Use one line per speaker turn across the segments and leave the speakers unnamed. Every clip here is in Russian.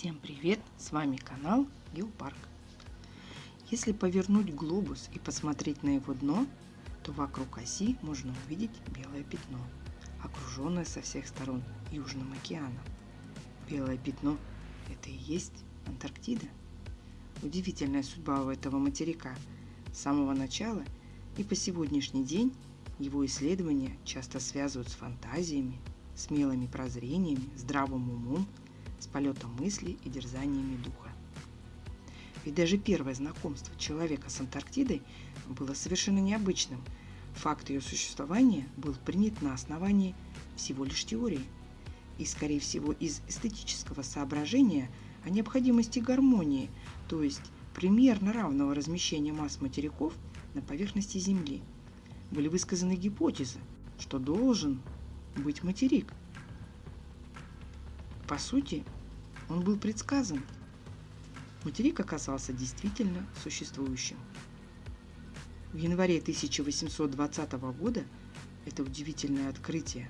Всем привет! С вами канал Геопарк. Если повернуть глобус и посмотреть на его дно, то вокруг оси можно увидеть белое пятно, окруженное со всех сторон Южным океаном. Белое пятно – это и есть Антарктида. Удивительная судьба у этого материка. С самого начала и по сегодняшний день его исследования часто связывают с фантазиями, смелыми прозрениями, здравым умом, с полетом мысли и дерзаниями духа. Ведь даже первое знакомство человека с Антарктидой было совершенно необычным. Факт ее существования был принят на основании всего лишь теории. И, скорее всего, из эстетического соображения о необходимости гармонии, то есть примерно равного размещения масс материков на поверхности Земли – были высказаны гипотезы, что должен быть материк. По сути, он был предсказан. Материк оказался действительно существующим. В январе 1820 года это удивительное открытие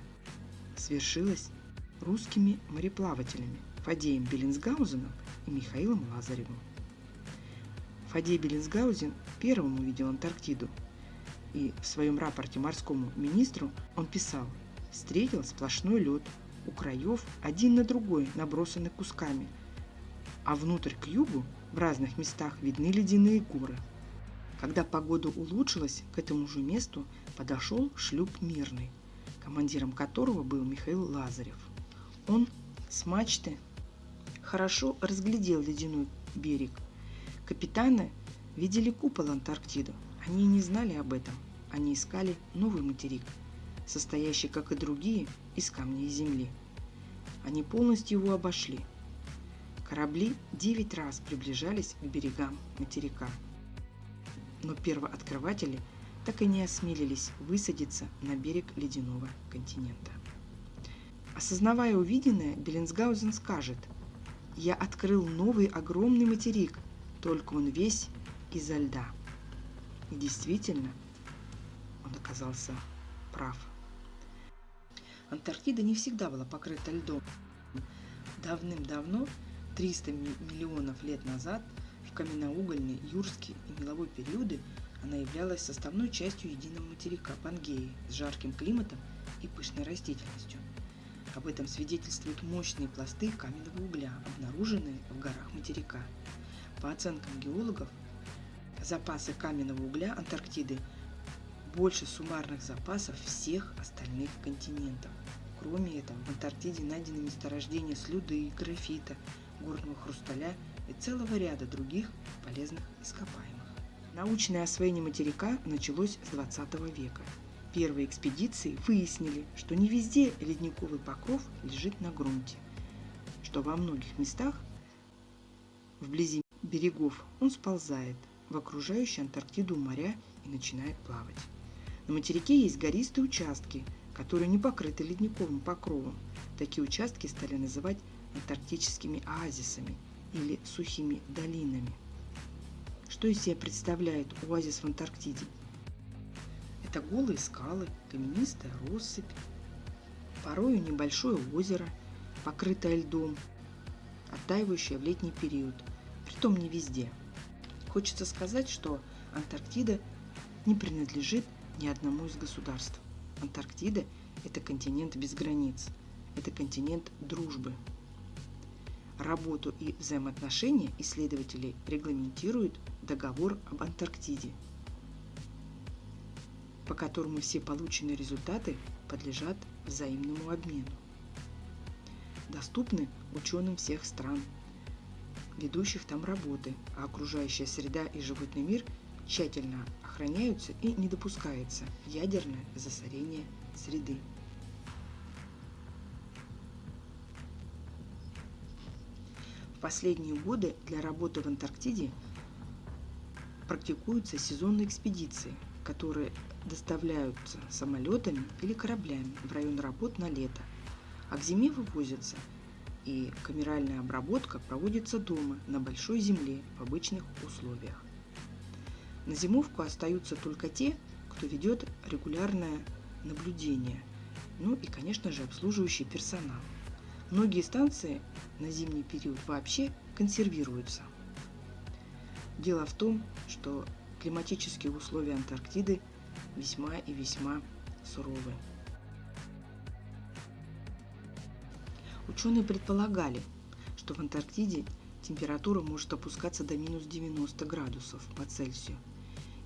свершилось русскими мореплавателями Фадеем Беллинсгаузеном и Михаилом Лазаревым. Фадей Беллинсгаузен первым увидел Антарктиду – и в своем рапорте морскому министру он писал «Встретил сплошной лед, у краев один на другой набросаны кусками, а внутрь к югу в разных местах видны ледяные горы». Когда погода улучшилась, к этому же месту подошел шлюп «Мирный», командиром которого был Михаил Лазарев. Он с мачты хорошо разглядел ледяной берег. Капитаны видели купол Антарктиды, они не знали об этом. Они искали новый материк, состоящий, как и другие, из камня и земли. Они полностью его обошли. Корабли девять раз приближались к берегам материка. Но первооткрыватели так и не осмелились высадиться на берег ледяного континента. Осознавая увиденное, Беллинсгаузен скажет «Я открыл новый огромный материк, только он весь изо льда». И действительно, он оказался прав. Антарктида не всегда была покрыта льдом. Давным-давно, 300 миллионов лет назад, в каменноугольный, юрский и меловой периоды она являлась составной частью единого материка Пангеи с жарким климатом и пышной растительностью. Об этом свидетельствуют мощные пласты каменного угля, обнаруженные в горах материка. По оценкам геологов, запасы каменного угля Антарктиды больше суммарных запасов всех остальных континентов. Кроме этого, в Антарктиде найдены месторождения слюды, графита, горного хрусталя и целого ряда других полезных ископаемых. Научное освоение материка началось с 20 века. Первые экспедиции выяснили, что не везде ледниковый покров лежит на грунте, что во многих местах вблизи берегов он сползает – в окружающие Антарктиду моря и начинает плавать. На материке есть гористые участки, которые не покрыты ледниковым покровом. Такие участки стали называть антарктическими оазисами или сухими долинами. Что из себя представляет оазис в Антарктиде? Это голые скалы, каменистая россыпь, порою небольшое озеро, покрытое льдом, оттаивающее в летний период, притом не везде – Хочется сказать, что Антарктида не принадлежит ни одному из государств. Антарктида – это континент без границ, это континент дружбы. Работу и взаимоотношения исследователей регламентирует договор об Антарктиде, по которому все полученные результаты подлежат взаимному обмену. Доступны ученым всех стран – ведущих там работы, а окружающая среда и животный мир тщательно охраняются и не допускается ядерное засорение среды. В последние годы для работы в Антарктиде практикуются сезонные экспедиции, которые доставляются самолетами или кораблями в район работ на лето, а к зиме вывозятся – и камеральная обработка проводится дома, на большой земле, в обычных условиях. На зимовку остаются только те, кто ведет регулярное наблюдение, ну и, конечно же, обслуживающий персонал. Многие станции на зимний период вообще консервируются. Дело в том, что климатические условия Антарктиды весьма и весьма суровы. Ученые предполагали, что в Антарктиде температура может опускаться до минус 90 градусов по Цельсию.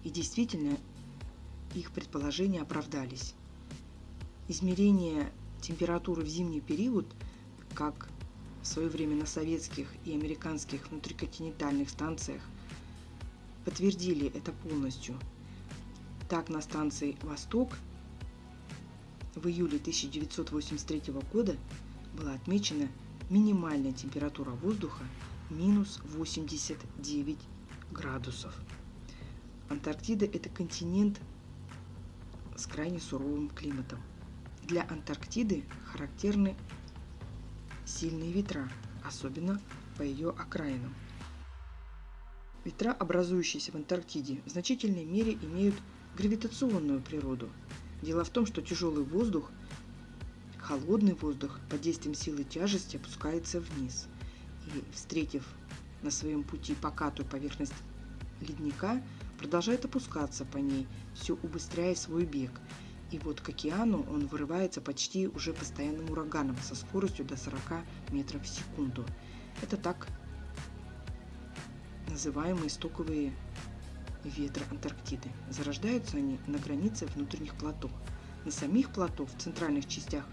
И действительно, их предположения оправдались. Измерение температуры в зимний период, как в свое время на советских и американских внутриконтинентальных станциях, подтвердили это полностью. Так, на станции «Восток» в июле 1983 года была отмечена минимальная температура воздуха минус 89 градусов. Антарктида – это континент с крайне суровым климатом. Для Антарктиды характерны сильные ветра, особенно по ее окраинам. Ветра, образующиеся в Антарктиде, в значительной мере имеют гравитационную природу. Дело в том, что тяжелый воздух, холодный воздух под действием силы тяжести опускается вниз. И, встретив на своем пути покатую поверхность ледника, продолжает опускаться по ней, все убыстряя свой бег. И вот к океану он вырывается почти уже постоянным ураганом со скоростью до 40 метров в секунду. Это так называемые стоковые ветры Антарктиды. Зарождаются они на границе внутренних плато. На самих плато в центральных частях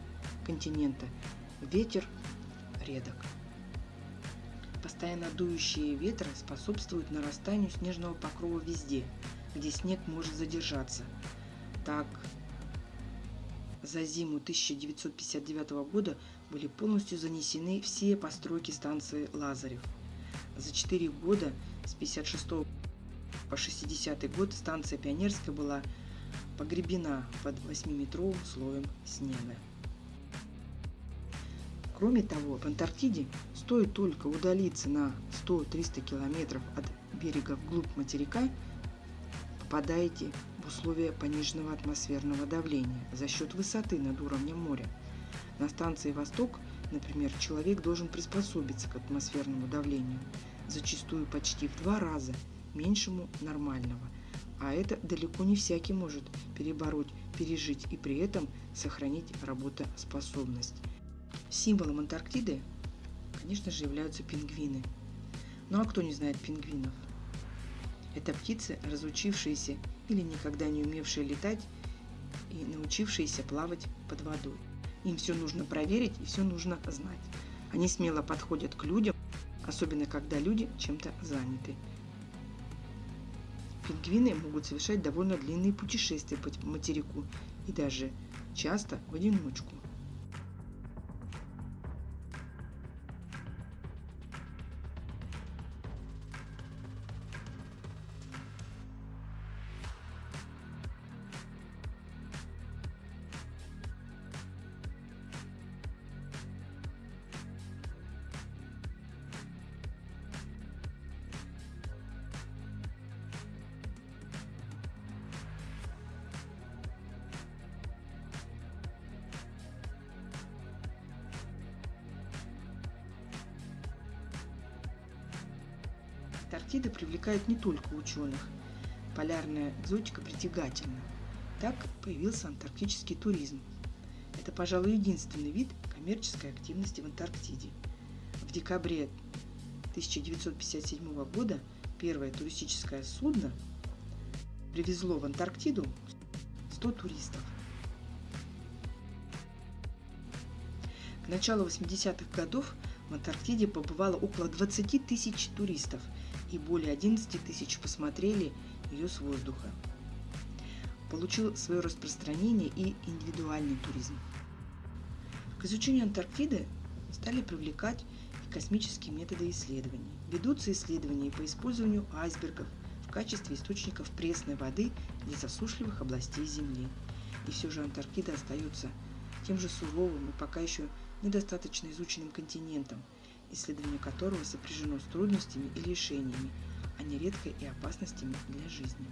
континента ветер редок. Постоянно дующие ветры способствуют нарастанию снежного покрова везде, где снег может задержаться. Так, за зиму 1959 года были полностью занесены все постройки станции Лазарев. За 4 года с 56 по 60 год станция Пионерская была погребена под 8-метровым слоем снега. Кроме того, в Антарктиде стоит только удалиться на 100-300 километров от берега вглубь материка, попадаете в условия пониженного атмосферного давления за счет высоты над уровнем моря. На станции «Восток», например, человек должен приспособиться к атмосферному давлению, зачастую почти в два раза меньшему нормального, а это далеко не всякий может перебороть, пережить и при этом сохранить работоспособность. Символом Антарктиды, конечно же, являются пингвины. Ну а кто не знает пингвинов? Это птицы, разучившиеся или никогда не умевшие летать и научившиеся плавать под водой. Им все нужно проверить и все нужно знать. Они смело подходят к людям, особенно когда люди чем-то заняты. Пингвины могут совершать довольно длинные путешествия по материку и даже часто в одиночку. Антарктида привлекает не только ученых. Полярная экзотика притягательна. Так появился антарктический туризм. Это, пожалуй, единственный вид коммерческой активности в Антарктиде. В декабре 1957 года первое туристическое судно привезло в Антарктиду 100 туристов. К началу 80-х годов в Антарктиде побывало около 20 тысяч туристов – и более 11 тысяч посмотрели ее с воздуха. Получил свое распространение и индивидуальный туризм. К изучению Антарктиды стали привлекать и космические методы исследований. Ведутся исследования по использованию айсбергов в качестве источников пресной воды для засушливых областей Земли. И все же Антарктида остается тем же суровым и пока еще недостаточно изученным континентом, исследование которого сопряжено с трудностями и лишениями, а нередко и опасностями для жизни.